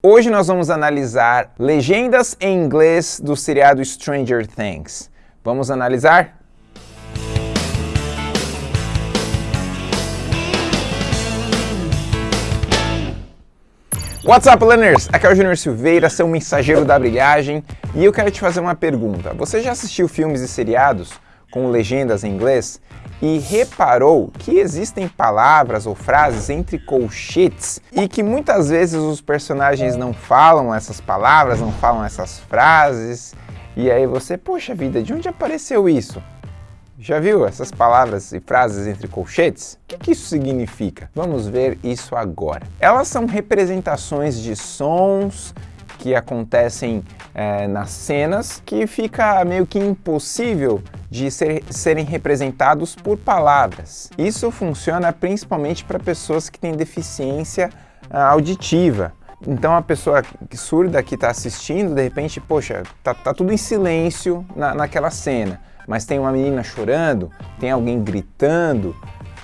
Hoje nós vamos analisar legendas em inglês do seriado Stranger Things. Vamos analisar? What's up, learners? Aqui é o Junior Silveira, seu mensageiro da brilhagem, e eu quero te fazer uma pergunta. Você já assistiu filmes e seriados com legendas em inglês e reparou que existem palavras ou frases entre colchetes e que muitas vezes os personagens não falam essas palavras, não falam essas frases, e aí você, poxa vida, de onde apareceu isso? Já viu essas palavras e frases entre colchetes? O que, que, isso significa? Vamos ver isso agora. Elas são representações de sons que acontecem é, nas cenas que fica meio que impossível de ser, serem representados por palavras. Isso funciona principalmente para pessoas que têm deficiência ah, auditiva. Então a pessoa surda que está assistindo, de repente, poxa, tá, tá tudo em silêncio na, naquela cena, mas tem uma menina chorando, tem alguém gritando,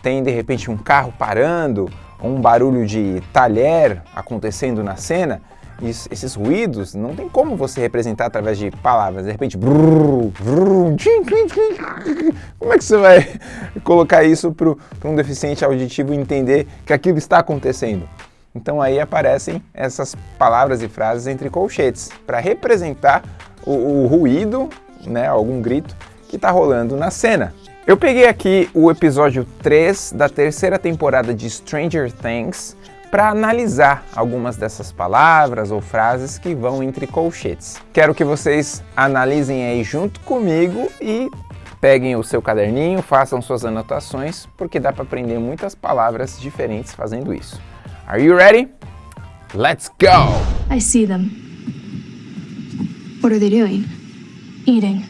tem de repente um carro parando, um barulho de talher acontecendo na cena, isso, esses ruídos não tem como você representar através de palavras. De repente, brrr, brrr, tchim, tchim, tchim. como é que você vai colocar isso para um deficiente auditivo entender que aquilo está acontecendo? Então aí aparecem essas palavras e frases entre colchetes para representar o, o ruído, né, algum grito que está rolando na cena. Eu peguei aqui o episódio 3 da terceira temporada de Stranger Things para analisar algumas dessas palavras ou frases que vão entre colchetes. Quero que vocês analisem aí junto comigo e peguem o seu caderninho, façam suas anotações, porque dá para aprender muitas palavras diferentes fazendo isso. Are you ready? Let's go! I see them. What are they doing? Eating.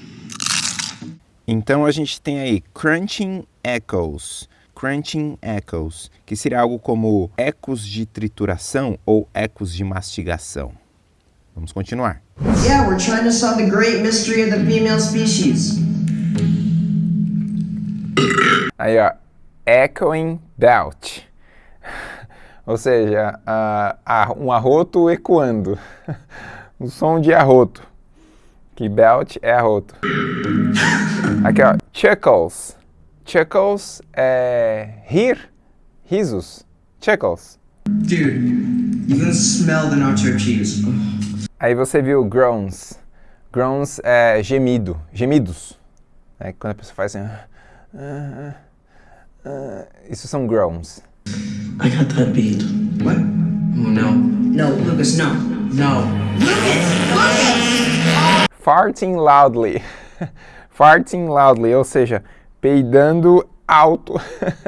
Então a gente tem aí crunching echoes crunching echoes, que seria algo como ecos de trituração ou ecos de mastigação. Vamos continuar. Yeah, we're trying to solve the great mystery of the female species. Aí, ó, echoing belt. Ou seja, uh, um arroto ecoando. o som de arroto. Que belt é arroto. Aqui, ó, chuckles. Chuckles é rir, risos. Chuckles. Dude, you can smell the nacho cheese. Aí você viu groans. Groans é gemido, gemidos. É quando a pessoa faz assim... Uh, uh, uh, isso são groans. I got that beat. What? Oh, no. No, Lucas, no. No. Lucas! Lucas! Farting loudly. Farting loudly, ou seja, peidando alto.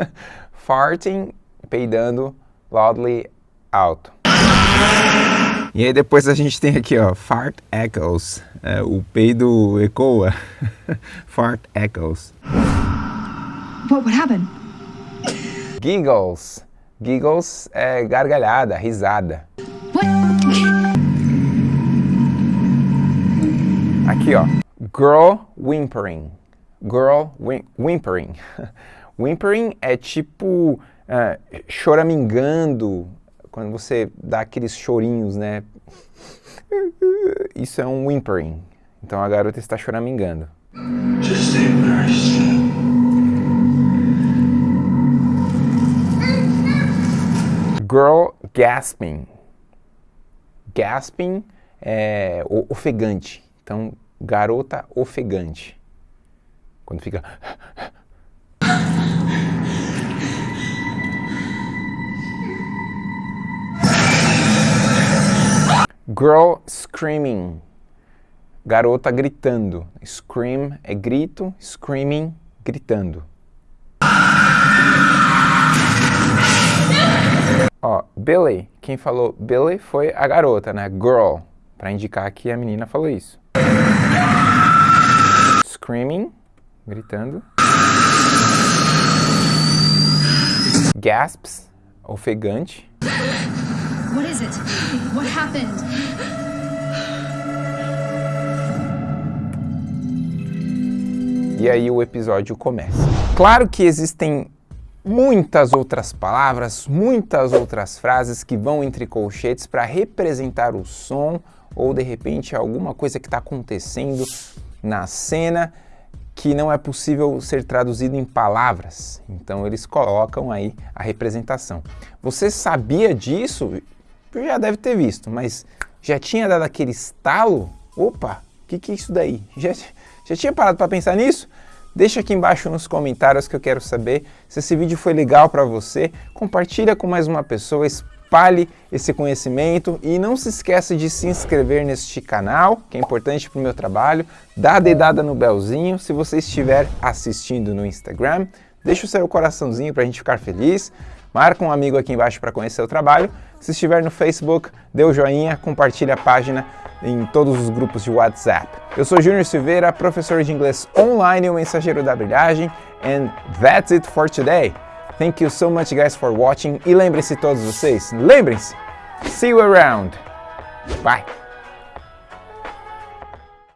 Farting, peidando loudly alto. E aí depois a gente tem aqui, ó, fart echoes. É, o peido ecoa. fart echoes. What would happen? Giggles. Giggles é gargalhada, risada. What? Aqui, ó. Girl whimpering girl whimpering. whimpering é tipo uh, choramingando, quando você dá aqueles chorinhos, né? Isso é um whimpering. Então a garota está choramingando. Just. Girl gasping. Gasping é ofegante. Então, garota ofegante. Quando fica... Girl screaming. Garota gritando. Scream é grito, screaming, gritando. Ó, Billy, quem falou Billy foi a garota, né? Girl, para indicar que a menina falou isso. Screaming gritando. Gasps, ofegante. What is it? What happened? E aí o episódio começa. Claro que existem muitas outras palavras, muitas outras frases que vão entre colchetes para representar o som ou de repente alguma coisa que está acontecendo na cena que não é possível ser traduzido em palavras. Então eles colocam aí a representação. Você sabia disso? Já deve ter visto, mas já tinha dado aquele estalo? Opa, o que, que é isso daí? Já, já tinha parado para pensar nisso? Deixa aqui embaixo nos comentários que eu quero saber se esse vídeo foi legal para você. Compartilha com mais uma pessoa, espalhe esse conhecimento e não se esqueça de se inscrever neste canal, que é importante para o meu trabalho. Dá a dedada no belzinho se você estiver assistindo no Instagram. Deixa o seu coraçãozinho para a gente ficar feliz. Marca um amigo aqui embaixo para conhecer o trabalho. Se estiver no Facebook, dê o joinha, compartilhe a página em todos os grupos de WhatsApp. Eu sou Júnior Silveira, professor de inglês online e o mensageiro da brilhagem, and that's it for today. Thank you so much guys for watching e lembrem-se todos vocês, lembrem-se, see you around. Bye.